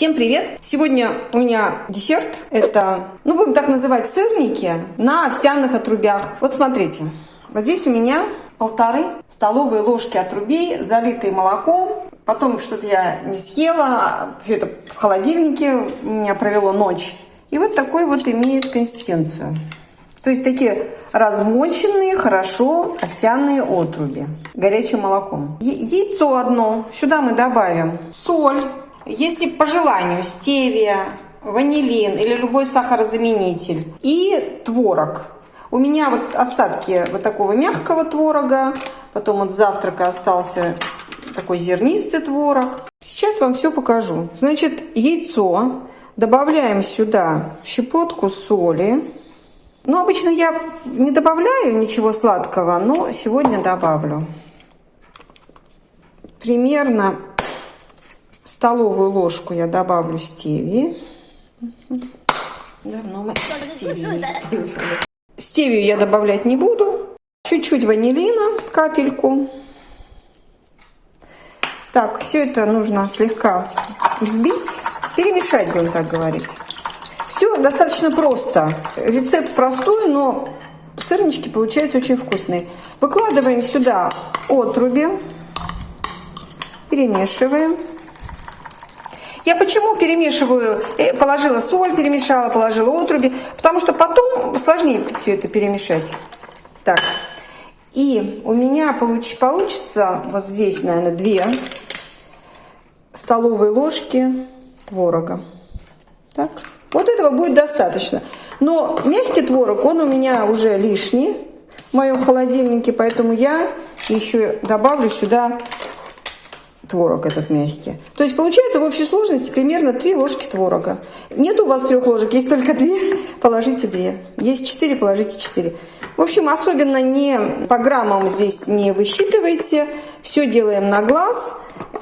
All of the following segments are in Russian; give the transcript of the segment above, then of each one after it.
Всем привет! Сегодня у меня десерт. Это, ну будем так называть, сырники на овсяных отрубях. Вот смотрите, вот здесь у меня полторы столовые ложки отрубей, залитые молоком. Потом что-то я не съела, все это в холодильнике у меня провело ночь. И вот такой вот имеет консистенцию. То есть такие размоченные хорошо овсяные отруби горячим молоком. Яйцо одно. Сюда мы добавим соль. Если по желанию стевия, ванилин или любой сахарозаменитель. И творог. У меня вот остатки вот такого мягкого творога. Потом вот завтрака остался такой зернистый творог. Сейчас вам все покажу. Значит, яйцо. Добавляем сюда щепотку соли. Ну, обычно я не добавляю ничего сладкого, но сегодня добавлю. Примерно столовую ложку я добавлю стевии. Давно мы стевию не использовали. Стевию я добавлять не буду. Чуть-чуть ванилина, капельку. Так, все это нужно слегка взбить, перемешать, будем так говорить. Все достаточно просто. Рецепт простой, но сырнички получаются очень вкусные. Выкладываем сюда отруби, перемешиваем. Я почему перемешиваю, э, положила соль, перемешала, положила отруби, потому что потом сложнее все это перемешать. Так, и у меня получ, получится вот здесь, наверное, две столовые ложки творога. Так. Вот этого будет достаточно. Но мягкий творог, он у меня уже лишний в моем холодильнике, поэтому я еще добавлю сюда творог этот мягкий. То есть получается в общей сложности примерно 3 ложки творога. Нет у вас трех ложек, есть только две, положите две. Есть 4, положите 4. В общем, особенно не по граммам здесь не высчитывайте. Все делаем на глаз.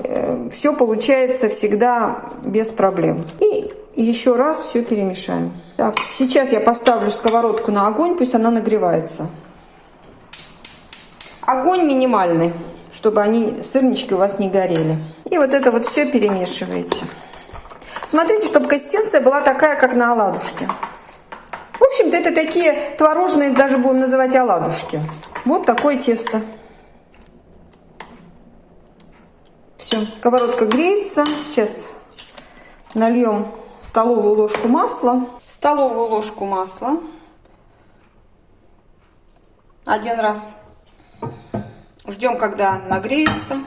Э, все получается всегда без проблем. И еще раз все перемешаем. Так, сейчас я поставлю сковородку на огонь, пусть она нагревается. Огонь минимальный, чтобы они, сырнички у вас не горели. И вот это вот все перемешиваете. Смотрите, чтобы консистенция была такая, как на оладушке. В общем-то, это такие творожные, даже будем называть оладушки. Вот такое тесто. Все, сковородка греется. Сейчас нальем столовую ложку масла, столовую ложку масла один раз. Ждем, когда нагреется.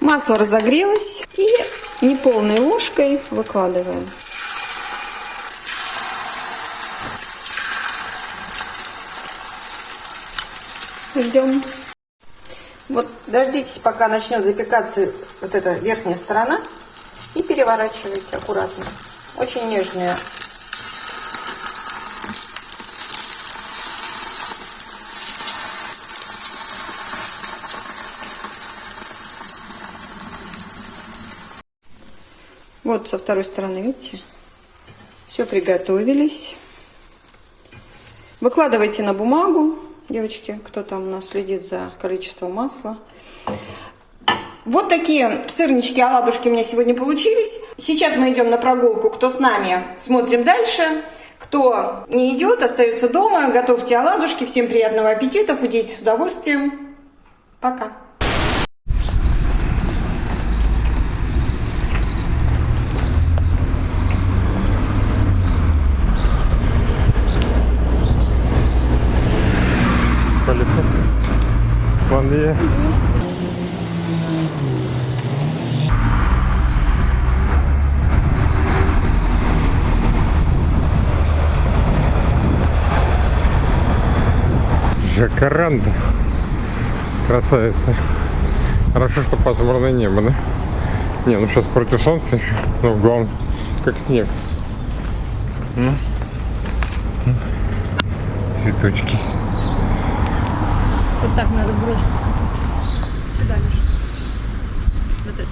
Масло разогрелось и неполной ложкой выкладываем. Ждем. Вот дождитесь, пока начнет запекаться вот эта верхняя сторона. И переворачивайте аккуратно. Очень нежные. Вот со второй стороны, видите? Все приготовились. Выкладывайте на бумагу, девочки, кто там у нас следит за количеством масла. Вот такие сырнички, оладушки у меня сегодня получились. Сейчас мы идем на прогулку. Кто с нами, смотрим дальше. Кто не идет, остается дома. Готовьте оладушки. Всем приятного аппетита. Худейте с удовольствием. Пока. Dia. Жакаранда. Красавица. Хорошо, что пасмурное небо, да? Не, ну сейчас против солнца еще. Ну, главное, как снег. Ну. Цветочки. Вот так надо брошку Сюда, Миша. Вот это.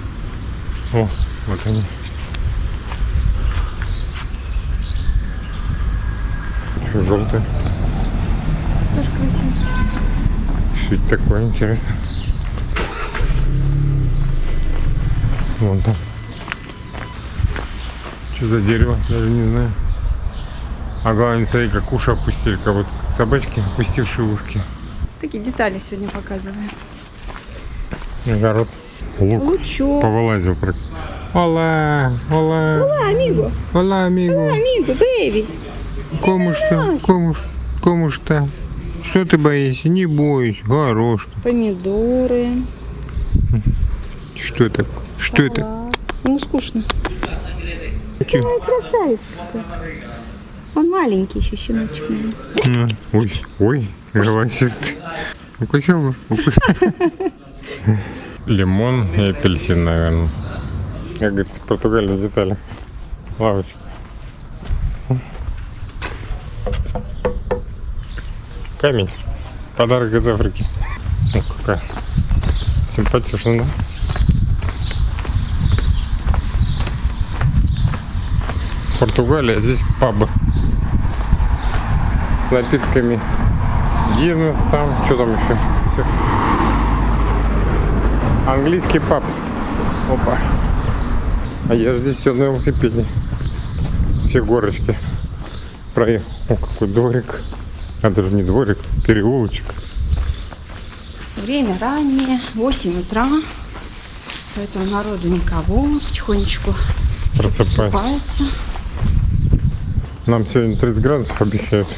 О, вот они. Еще желтые. Тоже красиво. Что это такое интересно? Вон там. Что за дерево? Даже не знаю. А главное, смотри, как уши опустили, как будто как собачки, опустившие ушки. Такие детали сегодня показываем. Огород. Лук. Лучок. Повылазил. Ола, ола, Olá, amigo. ола, амиго. Amigo, baby. Кому что? Кому, ш- кому что? Что ты боишься? Не бойся. Хорош. ты. Помидоры. Что это? Что это? салат. Ему скучно. Тихо. Ой, красавец какой. Он маленький еще щеночек. На. Ой, ой, голосистый. Укусил бы? Укусил. Лимон и апельсин, наверное. Как говорится, в Португалии детали. Лавочка. Камень. Подарок из Африки. Ну, какая симпатичная, да? Португалия, здесь пабы с напитками. Гиннес там, что там еще? Всё. Английский паб. Опа. А я же здесь все на велосипеде. Все горочки проехал. О, какой дворик. А даже не дворик, переулочек. Время раннее, 8 утра. Поэтому народу никого. Потихонечку Просыпается. Нам сегодня 30 градусов обещают.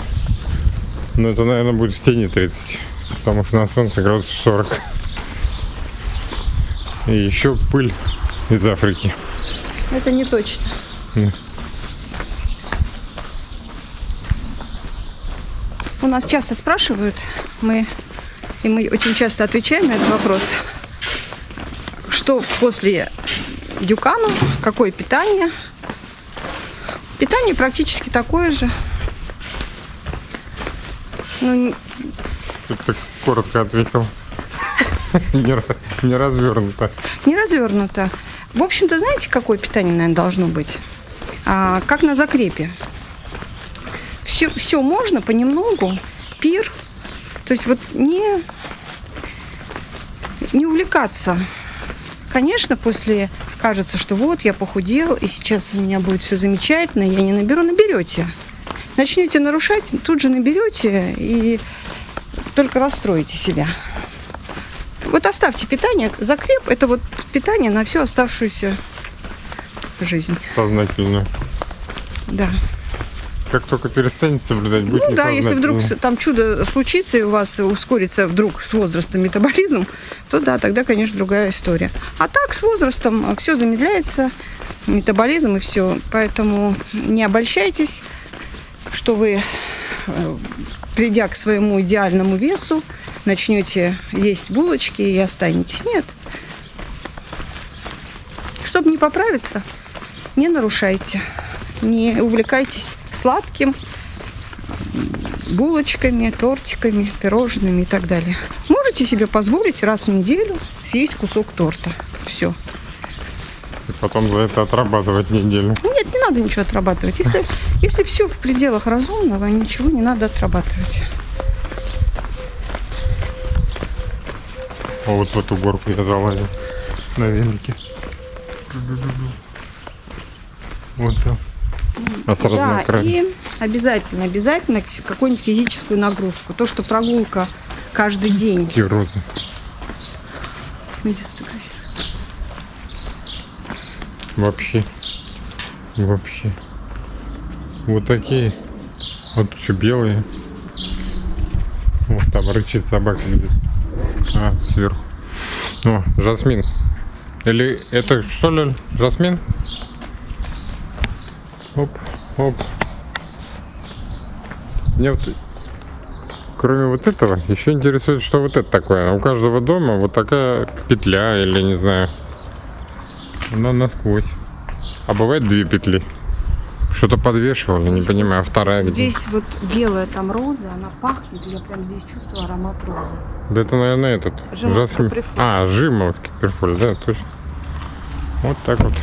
Но это, наверное, будет в тени 30. Потому что на солнце градусов 40. И еще пыль из Африки. Это не точно. У нас часто спрашивают, мы, и мы очень часто отвечаем на этот вопрос, что после дюкану, какое питание. Питание практически такое же. Ну, Ты так коротко ответил. Не развернуто. не развернуто. В общем-то, знаете, какое питание, наверное, должно быть? А, как на закрепе. Все, все можно понемногу, пир. То есть вот не, не увлекаться. Конечно, после кажется, что вот я похудел, и сейчас у меня будет все замечательно, я не наберу, наберете. Начнете нарушать, тут же наберете и только расстроите себя. Вот оставьте питание. Закреп – это вот питание на всю оставшуюся жизнь. Сознательно. Да. Как только перестанете соблюдать, будет Ну да, если вдруг там чудо случится и у вас ускорится вдруг с возрастом метаболизм, то да, тогда, конечно, другая история. А так с возрастом все замедляется, метаболизм и все. Поэтому не обольщайтесь, что вы, э, придя к своему идеальному весу, начнете есть булочки и останетесь. Нет. Чтобы не поправиться, не нарушайте, не увлекайтесь сладким, булочками, тортиками, пирожными и так далее. Можете себе позволить раз в неделю съесть кусок торта. Все. И потом за это отрабатывать неделю. Нет, не надо ничего отрабатывать. Если, если все в пределах разумного, ничего не надо отрабатывать. А вот в эту горку я залазил на велике. Вот там. А сразу Да, на край. и обязательно, обязательно какую-нибудь физическую нагрузку. То, что прогулка каждый день. Какие розы. Вообще. Вообще. Вот такие. Вот еще белые. Вот там рычит собака где-то. А, сверху. О, жасмин. Или это что ли жасмин? Оп, оп. Мне вот, кроме вот этого, еще интересует, что вот это такое. У каждого дома вот такая петля или не знаю. Она насквозь. А бывает две петли. Что-то подвешивал, я не понимаю, а вторая где? Здесь вот белая там роза, она пахнет, я прям здесь чувствую аромат розы. Да это, наверное, этот. Жимовский перфоль. А, жимовский перфоль, да, точно. Вот так вот.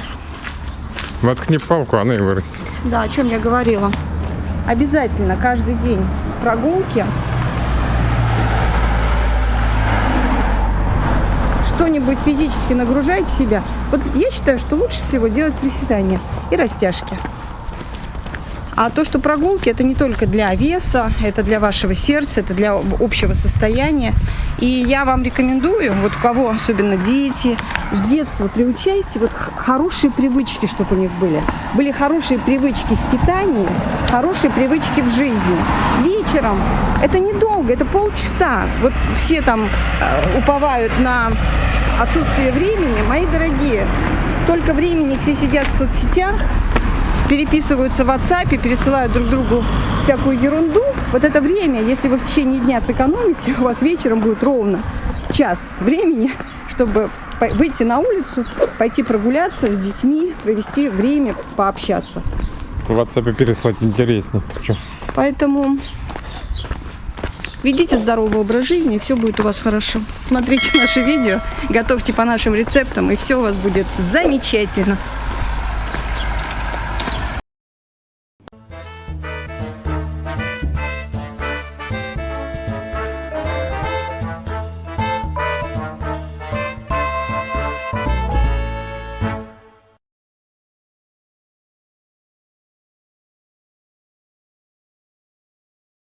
Воткни палку, она и вырастет. Да, о чем я говорила. Обязательно каждый день прогулки. Что-нибудь физически нагружаете себя, вот я считаю, что лучше всего делать приседания и растяжки. А то, что прогулки, это не только для веса, это для вашего сердца, это для общего состояния. И я вам рекомендую, вот у кого особенно дети, с детства приучайте вот хорошие привычки, чтобы у них были. Были хорошие привычки в питании, хорошие привычки в жизни. Вечером, это недолго, это полчаса. Вот все там э, уповают на отсутствие времени. Мои дорогие, столько времени все сидят в соцсетях, переписываются в WhatsApp, пересылают друг другу всякую ерунду. Вот это время, если вы в течение дня сэкономите, у вас вечером будет ровно час времени, чтобы выйти на улицу, пойти прогуляться с детьми, провести время, пообщаться. В WhatsApp переслать интереснее. Поэтому ведите здоровый образ жизни, и все будет у вас хорошо. Смотрите наши видео, готовьте по нашим рецептам, и все у вас будет замечательно.